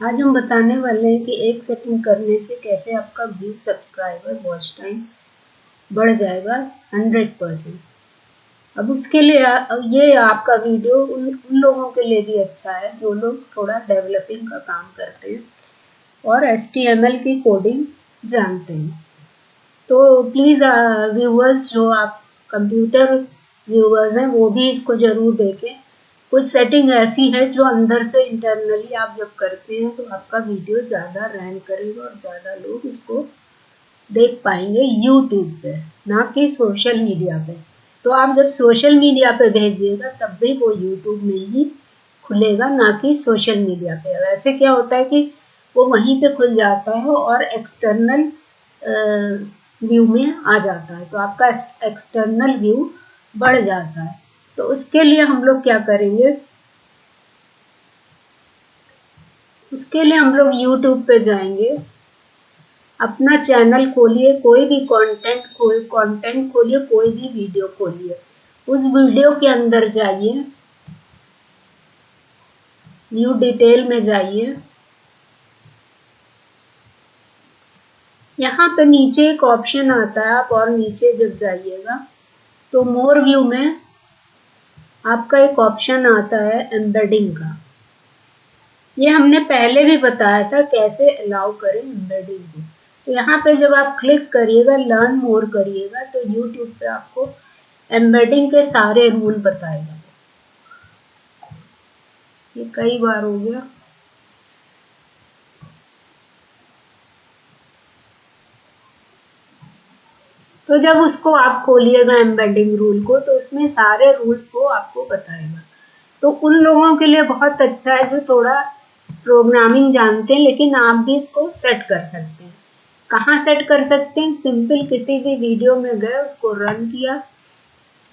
आज हम बताने वाले हैं कि एक सेकंड करने से कैसे आपका व्यू सब्सक्राइबर वॉच टाइम बढ़ जाएगा हंड्रेड परसेंट अब उसके लिए ये आपका वीडियो उन, उन लोगों के लिए भी अच्छा है जो लोग थोड़ा डेवलपिंग का काम करते हैं और एस की कोडिंग जानते हैं। तो प्लीज़ व्यूवर्स जो आप कंप्यूटर व्यूवर्स हैं वो भी इसको ज़रूर देखें। कुछ सेटिंग ऐसी है जो अंदर से इंटरनली आप जब करते हैं तो आपका वीडियो ज़्यादा रैंक करेगा और ज़्यादा लोग इसको देख पाएँगे यूट्यूब पे, ना कि सोशल मीडिया पे। तो आप जब सोशल मीडिया पे भेजिएगा, तब भी वो यूट्यूब में ही खुलेगा, ना कि सोशल मीडिया पे। वैसे क्या होता है कि वो वहीं पे खुल जाता है और एक्सटर्नल व्यू में आ जाता है। तो आपका एक्सटर्नल व्यू बढ़ जाता है। तो उसके लिए हम लोग क्या करेंगे? उसके लिए हम लोग YouTube पे जाएँगे। अपना चैनल खोलिए, कोई भी कंटेंट कोई कंटेंट खोलिए, कोई भी वीडियो खोलिए। उस वीडियो के अंदर जाइए। न्यू डिटेल में जाइए। यहाँ पे नीचे एक ऑप्शन आता है, आप और नीचे जब जाइएगा तो मोर व्यू में आपका एक ऑप्शन आता है एम्बेडिंग का। ये हमने पहले भी बताया था कैसे अलाउ करें एम्बेडिंग को। तो यहाँ पे जब आप क्लिक करिएगा लर्न मोर करिएगा तो यूट्यूब पे आपको एम्बेडिंग के सारे रूल बताएगा। ये कई बार हो गया। तो जब उसको आप खोलिएगा एम्बेडिंग रूल को तो उसमें सारे रूल्स को आपको बताएगा। तो उन लोगों के लिए बहुत अच्छा है जो थोड़ा प्रोग्रामिंग जानते हैं, लेकिन आप भी इसको सेट कर सकते हैं। कहाँ सेट कर सकते हैं? सिंपल किसी भी वीडियो में गए, उसको रन किया।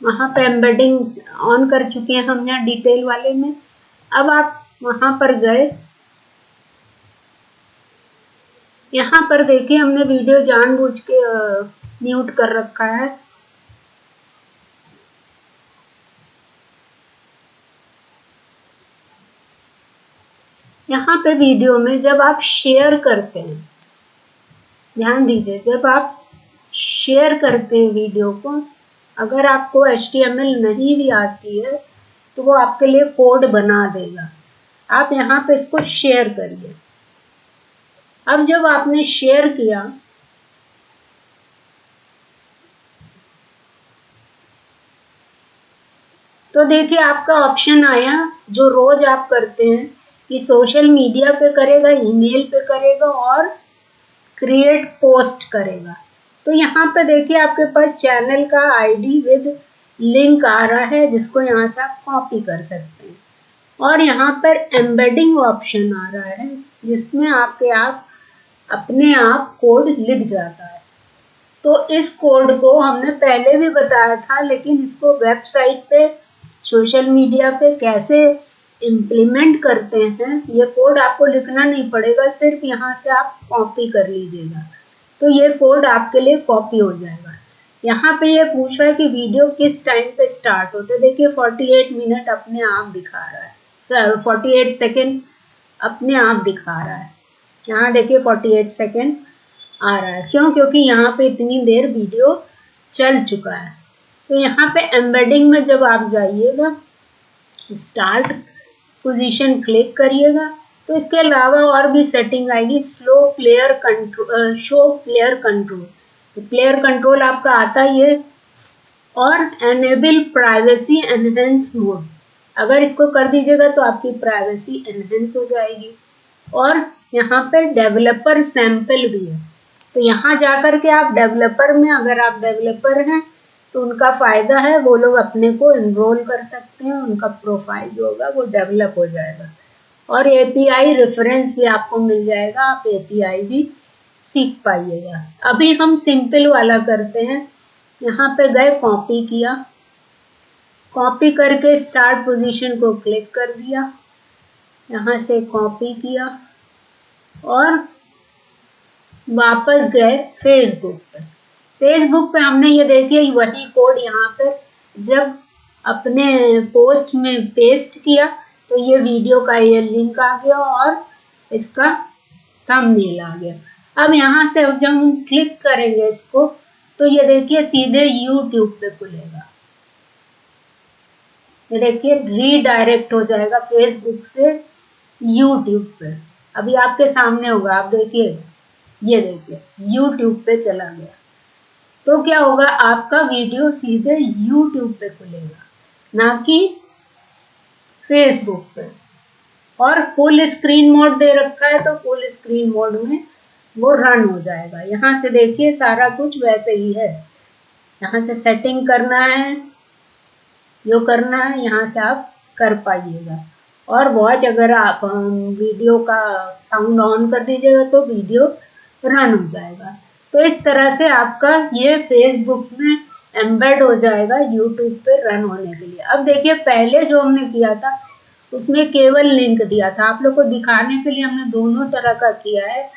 वहाँ पे एम्बेडिंग ऑन कर चुके हैं हम यहाँ डिटेल वाले में। अब आप वहाँ पर गए। यहाँ पर देखिए हमने वीडियो जानबूझ के म्यूट कर रखा है। यहाँ पे वीडियो में जब आप शेयर करते हैं, ध्यान दीजिए, जब आप शेयर करते हैं वीडियो को, अगर आपको एच नहीं भी आती है तो वो आपके लिए कोड बना देगा। आप यहाँ पे इसको शेयर करिए। अब जब आपने शेयर किया तो देखिए, आपका ऑप्शन आया, जो रोज आप करते हैं, कि सोशल मीडिया पे करेगा ईमेल पे करेगा और क्रिएट पोस्ट करेगा। तो यहाँ पे देखिए, आपके पास चैनल का आईडी विद लिंक आ रहा है, जिसको यहाँ से आप कॉपी कर सकते हैं। और यहाँ पर एम्बेडिंग ऑप्शन आ रहा है, जिसमें आपके आप अपने आप कोड लिख जाता है। तो इस कोड को हमने पहले भी बताया था, लेकिन इसको वेबसाइट पे सोशल मीडिया पे कैसे इम्प्लीमेंट करते हैं, ये कोड आपको लिखना नहीं पड़ेगा, सिर्फ़ यहाँ से आप कॉपी कर लीजिएगा। तो ये कोड आपके लिए कॉपी हो जाएगा। यहाँ पे ये पूछ रहा है कि वीडियो किस टाइम पे स्टार्ट होते हैं। देखिए 48 मिनट अपने आप दिखा रहा है। 48 सेकेंड अपने आप दिखा रहा है। यहाँ देखिए 48 सेकेंड आ रहा है। क्यों? क्योंकि यहाँ पे इतनी देर वीडियो चल चुका है। तो यहाँ पे एम्बेडिंग में जब आप जाइएगा स्टार्ट पोजीशन क्लिक करिएगा तो इसके अलावा और भी सेटिंग आएगी slow player control show player control तो प्लेयर कंट्रोल आपका आता ही है और एनेबल प्राइवेसी एनहेंस मोड अगर इसको कर दीजिएगा तो आपकी प्राइवेसी एनहेंस हो जाएगी। और यहाँ पे डेवलपर सैंपल भी है। तो यहाँ जाकर के आप डेवलपर में, अगर आप डेवलपर हैं तो उनका फ़ायदा है, वो लोग अपने को इनरोल कर सकते हैं, उनका प्रोफ़ाइल जो होगा वो डेवलप हो जाएगा। और एपीआई रेफरेंस भी आपको मिल जाएगा, आप एपीआई भी सीख पाइएगा। अभी हम सिंपल वाला करते हैं। यहाँ पे गए कॉपी किया। कॉपी करके स्टार्ट पोजीशन को क्लिक कर दिया। यहाँ से कॉपी किया। और वापस गए फेसबुक पर। फेसबुक पे हमने ये देखिए वही कोड यहाँ पर जब अपने पोस्ट में पेस्ट किया तो ये वीडियो का ये लिंक आ गया और इसका थंबनेल आ गया। अब यहाँ से जब हम क्लिक करेंगे इसको तो ये देखिए सीधे यूट्यूब पे खुलेगा। ये देखिए रीडायरेक्ट हो जाएगा फेसबुक से यूट्यूब पे। अभी आपके सामने होगा, आप देखिए, ये देखिए यूट्यूब पे चला गया। तो क्या होगा? आपका वीडियो सीधे यूट्यूब पे खुलेगा, ना कि फेसबुक पे। और फुल स्क्रीन मोड दे रखा है तो फुल स्क्रीन मोड में वो रन हो जाएगा। यहाँ से देखिए, सारा कुछ वैसे ही है। यहाँ से सेटिंग करना है, जो करना है, यहाँ से आप कर पाइएगा। और वॉच अगर आप वीडियो का साउंड ऑन कर दीजिएगा तो वीडियो रन हो जाएगा। तो इस तरह से आपका ये फेसबुक में एम्बेड हो जाएगा यूट्यूब पे रन होने के लिए। अब देखिए, पहले जो हमने किया था, उसमें केवल लिंक दिया था। आप लोग को दिखाने के लिए हमने दोनों तरह का किया है।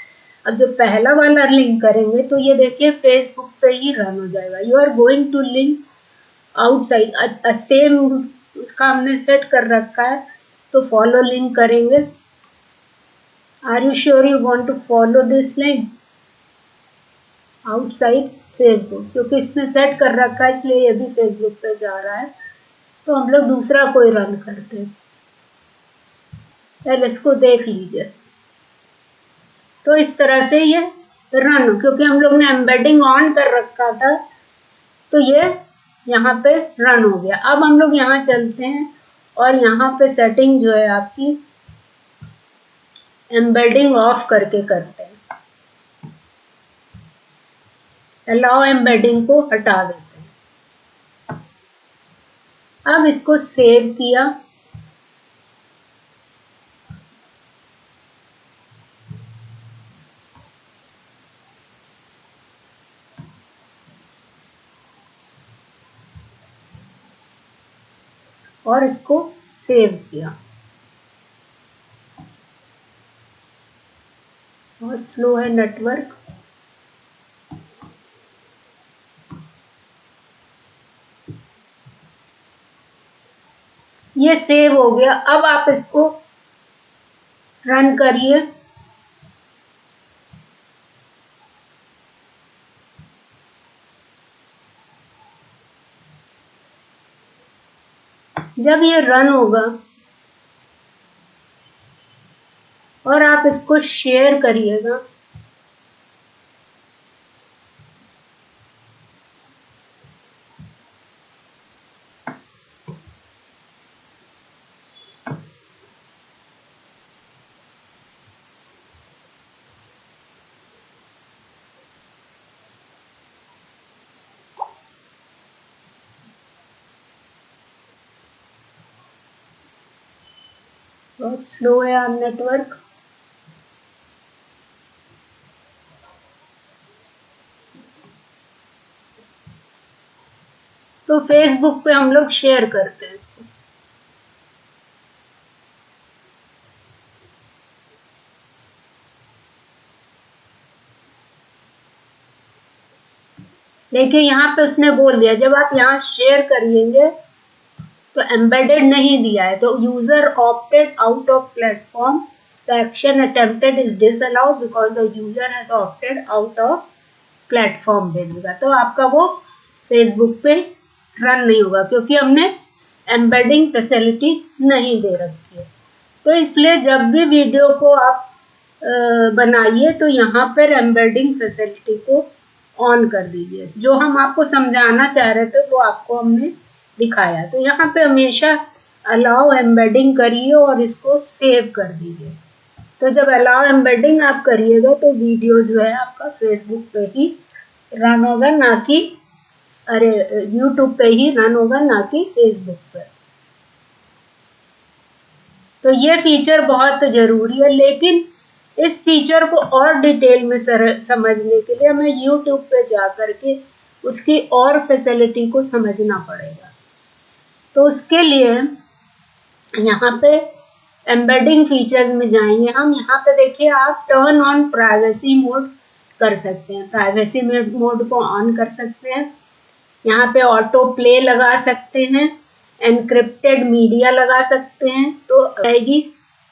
अब जो पहला वाला लिंक करेंगे तो ये देखिए फेसबुक पे ही रन हो जाएगा। You are going to link outside same उसका हमने सेट कर रखा है तो फॉलो लिंक करेंगे। Are you sure you want to follow this link outside Facebook क्योंकि इसमें सेट कर रखा है, इसलिए ये भी फेसबुक पे जा रहा है। तो हम लोग दूसरा कोई रन करते हैं। पहले इसको देख लीजिए। तो इस तरह से ये रन क्योंकि हम लोग ने एम्बेडिंग ऑन कर रखा था तो ये यहाँ पे रन हो गया। अब हम लोग यहाँ चलते हैं और यहाँ पे सेटिंग जो है आपकी एम्बेडिंग ऑफ़ करके करते हैं। अलाउ एम्बेडिंग को हटा देते हैं। अब इसको सेव किया। और इसको सेव किया। बहुत स्लो है नेटवर्क ये सेव हो गया। अब आप इसको रन करिए। जब ये रन होगा और आप इसको शेयर करिएगा। बहुत स्लो है आप नेटवर्क तो फेसबुक पे हम लोग शेयर करते हैं इसको। देखिए, यहाँ पे उसने बोल दिया, जब आप यहाँ शेयर करिएँगे तो एम्बेडेड नहीं दिया है। तो user opted out of platform the action attempted is disallowed because the user has opted out of platform दे देगा। तो आपका वो फेसबुक पे रन नहीं होगा, क्योंकि हमने एम्बेडिंग फैसिलिटी नहीं दे रखी है। तो इसलिए जब भी वीडियो को आप बनाइए तो यहाँ पर एम्बेडिंग फैसिलिटी को ऑन कर दीजिए। जो हम आपको समझाना चाह रहे थे, वो आपको हमने दिखाया। तो यहाँ पे हमेशा अलाउ एम्बेडिंग करिए और इसको सेव कर दीजिए। तो जब अलाउ एम्बेडिंग आप करिएगा तो वीडियो जो है आपका फेसबुक पे ही रन होगा ना कि अरे यूट्यूब पे ही रन होगा ना कि फेसबुक पर तो ये फीचर बहुत ज़रूरी है लेकिन इस फीचर को और डिटेल में सर, समझने के लिए हमें यूट्यूब पे जा करके उसकी और फैसिलिटी को समझना पड़ेगा। तो उसके लिए यहाँ पे एम्बेडिंग फीचर्स में जाएँगे। हम यहाँ पे देखिए, आप टर्न ऑन प्राइवेसी मोड कर सकते हैं। प्राइवेसी मोड को ऑन कर सकते हैं। यहाँ पे ऑटो प्ले लगा सकते हैं। एनक्रिप्टेड मीडिया लगा सकते हैं। तो आएगी।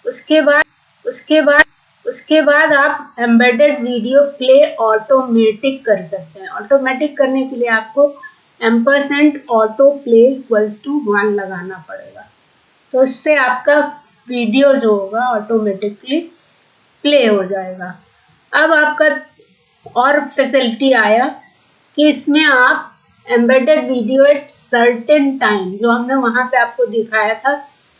उसके बाद उसके बाद उसके बाद आप एम्बेडेड वीडियो प्ले ऑटोमेटिक कर सकते हैं। ऑटोमेटिक करने के लिए आपको M percent auto play equals to one लगाना पड़ेगा। तो इससे आपका वीडियो जो होगा ऑटोमेटिकली प्ले हो जाएगा। अब आपका और फैसिलिटी आया कि इसमें आप embedded video at certain time जो हमने वहाँ पे आपको दिखाया था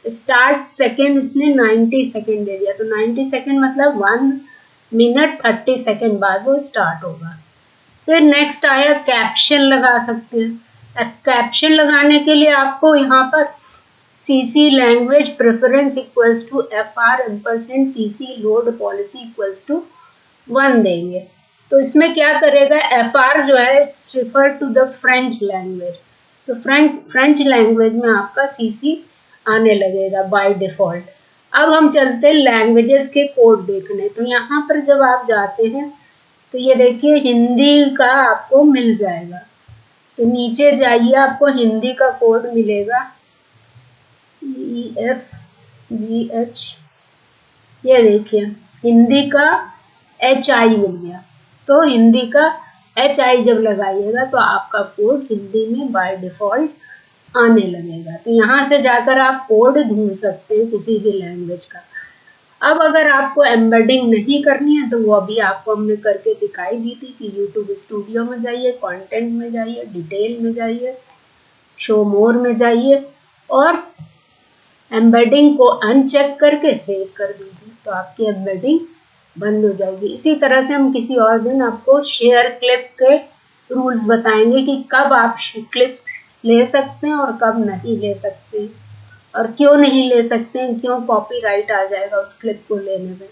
स्टार्ट सेकेंड इसने 90 सेकेंड दे दिया। तो 90 सेकेंड मतलब वन मिनट 30 सेकेंड बाद वो स्टार्ट होगा। फिर नेक्स्ट आया कैप्शन लगा सकते हैं। कैप्शन लगाने के लिए आपको यहाँ पर C C language preference equals to F R M percent C C load policy equals to one देंगे। तो इसमें क्या करेगा? एफ़ आर जो है it's refer to the French language तो फ्रेंच फ्रेंच लैंग्वेज में आपका सी सी आने लगेगा बाय डिफ़ॉल्ट अब हम चलते हैं लैंग्वेजेस के कोड देखने। तो यहाँ पर जब आप जाते हैं तो ये देखिए, हिंदी का आपको मिल जाएगा। तो नीचे जाइए, आपको हिंदी का कोड मिलेगा। ई एफ़ जी एच ये देखिए, हिंदी का एच आई मिल गया। तो हिंदी का एच आई जब लगाइएगा तो आपका कोड हिंदी में बाय डिफ़ॉल्ट आने लगेगा। तो यहाँ से जाकर आप कोड ढूंढ सकते हैं किसी भी लैंग्वेज का। अब अगर आपको एम्बेडिंग नहीं करनी है तो वो अभी आपको हमने करके दिखाई दी थी कि यूट्यूब स्टूडियो में जाइए कंटेंट में जाइए डिटेल में जाइए शो मोर में जाइए और एम्बेडिंग को अनचेक करके सेव कर दीजिए तो आपकी एम्बेडिंग बंद हो जाएगी। इसी तरह से हम किसी और दिन आपको शेयर क्लिप के रूल्स बताएँगे कि कब आप क्लिप ले सकते हैं और कब नहीं ले सकते हैं। और क्यों नहीं ले सकते हैं? क्यों कॉपीराइट आ जाएगा उस क्लिप को लेने में?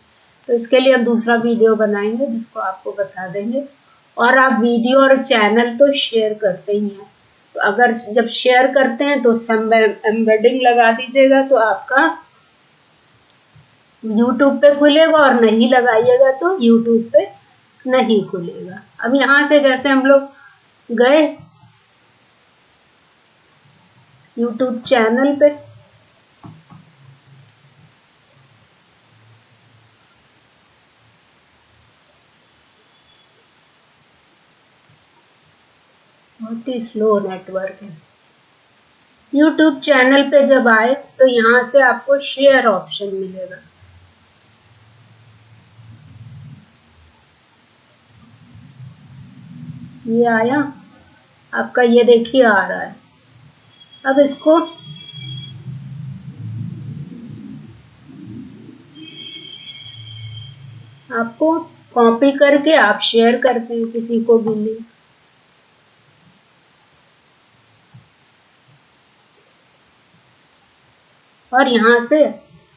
तो इसके लिए हम दूसरा वीडियो बनाएँगे, जिसको आपको बता देंगे। और आप वीडियो और चैनल तो शेयर करते ही हैं। तो अगर जब शेयर करते हैं तो एम्बेडिंग लगा दीजिएगा तो आपका यूट्यूब पे खुलेगा, और नहीं लगाइएगा तो यूट्यूब पे नहीं खुलेगा। अब यहाँ से जैसे हम लोग गए यूट्यूब चैनल पे बहुत ही स्लो नेटवर्क है। यूट्यूब चैनल पे जब आए तो यहाँ से आपको शेयर ऑप्शन मिलेगा। ये आया? आपका ये देखिए, आ रहा है। अब इसको आपको कॉपी करके आप शेयर करते हैं किसी को भी लिंक और यहाँ से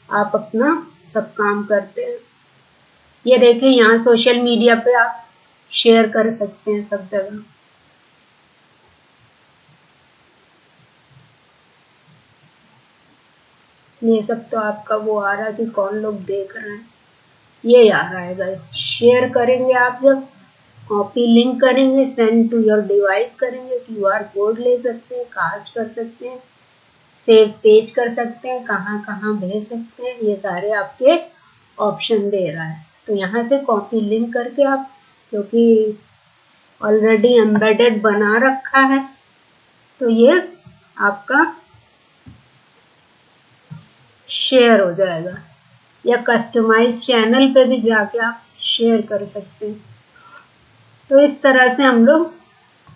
आप अपना सब काम करते हैं। ये देखिए यहाँ सोशल मीडिया पे आप शेयर कर सकते हैं सब जगह। ये सब तो आपका वो आ रहा है कि कौन लोग देख रहे हैं। ये आ रहा है शेयर करेंगे आप जब कॉपी लिंक करेंगे सेंड टू योर डिवाइस करेंगे क्यूआर कोड ले सकते हैं कास्ट कर सकते हैं। सेव पेज कर सकते हैं, कहाँ कहाँ भेज सकते हैं, ये सारे आपके ऑप्शन दे रहा है। तो यहाँ से कॉपी लिंक करके आप, क्योंकि ऑलरेडी एम्बेडेड बना रखा है तो ये आपका शेयर हो जाएगा। या कस्टमाइज चैनल पे भी जाके आप शेयर कर सकते हैं। तो इस तरह से हम लोग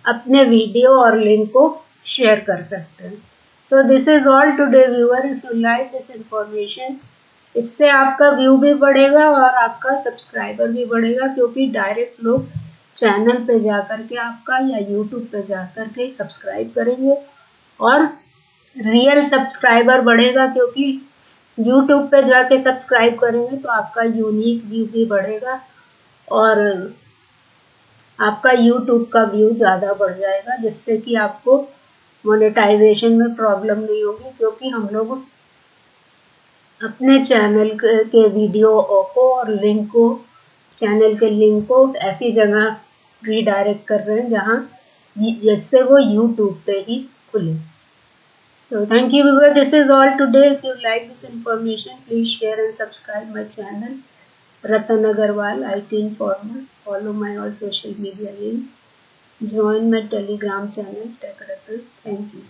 अपने वीडियो और लिंक को शेयर कर सकते हैं। So this is all today viewer if you like this information इससे आपका व्यू भी बढ़ेगा और आपका सब्सक्राइबर भी बढ़ेगा, क्योंकि डायरेक्ट लोग चैनल पे जा कर के आपका या यूट्यूब पे जा कर के सब्सक्राइब करेंगे। और रियल सब्सक्राइबर बढ़ेगा, क्योंकि यूट्यूब पे जाके सब्सक्राइब करेंगे तो आपका यूनिक व्यू भी बढ़ेगा और आपका यूट्यूब का व्यू ज़्यादा बढ़ जाएगा, जिससे कि आपको मोनेटाइजेशन में प्रॉब्लम नहीं होगी, क्योंकि हम लोग अपने चैनल के वीडियो को और लिंक को चैनल के लिंक को ऐसी जगह रीडायरेक्ट कर रहे हैं जहाँ जिससे वो यूट्यूब पे ही खुले। तो thank you viewer this is all today if you like this information please share and subscribe my channel Ratan Agarwal I T informer follow my all social media link Join my Telegram channel, Tech Ratan. Thank you.